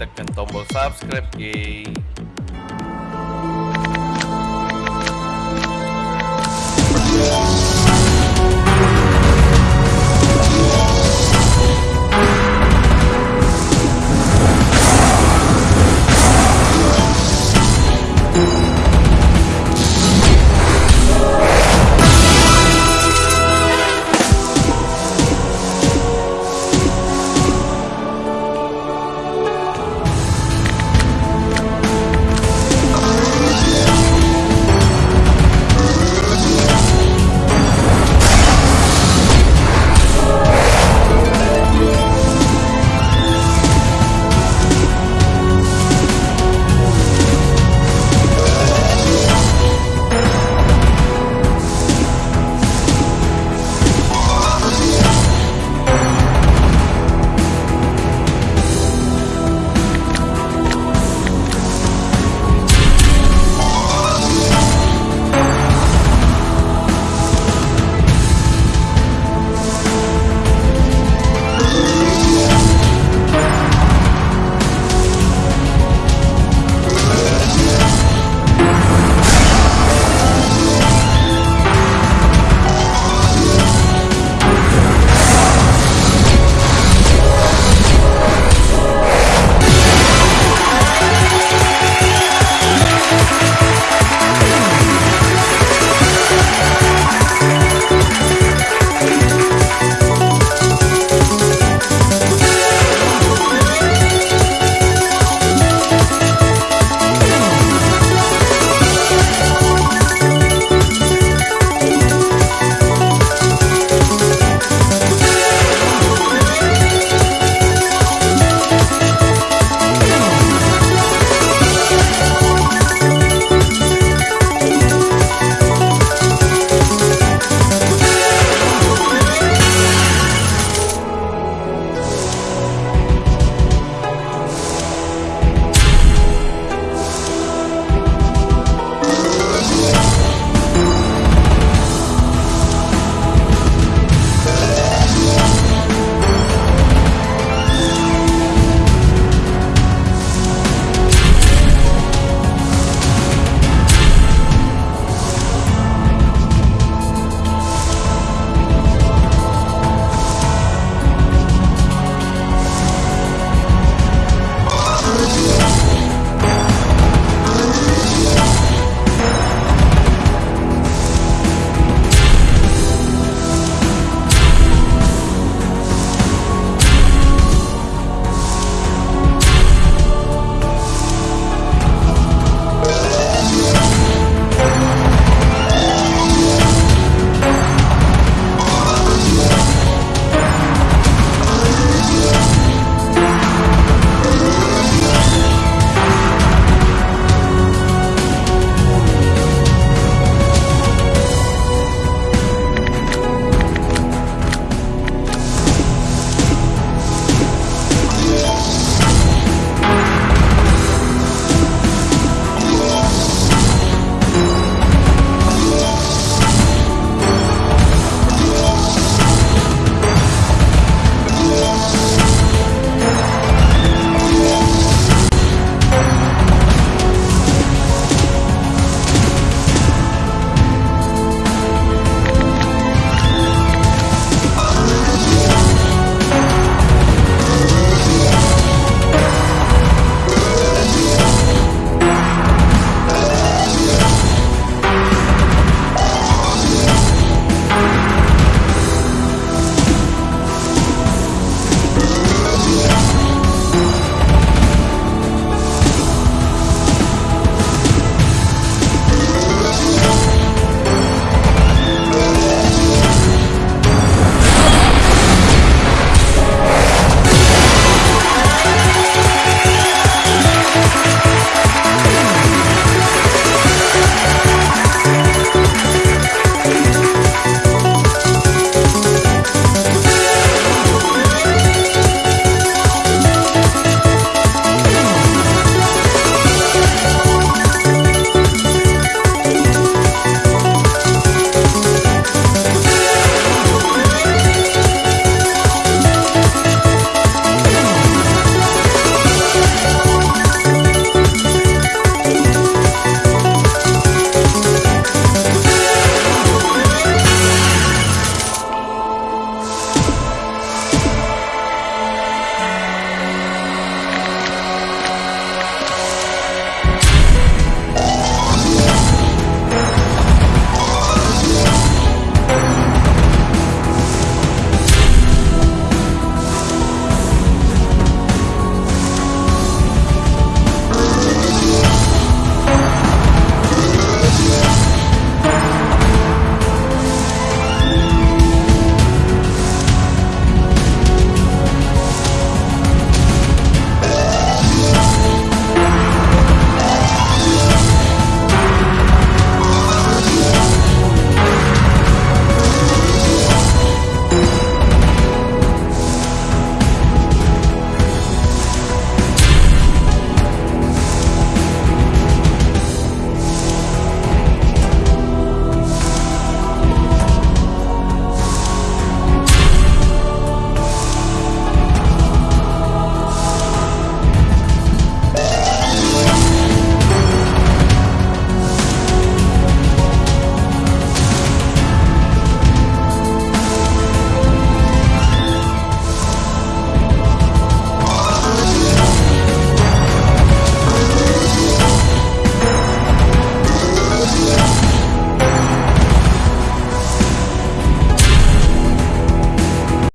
tekan tombol subscribe.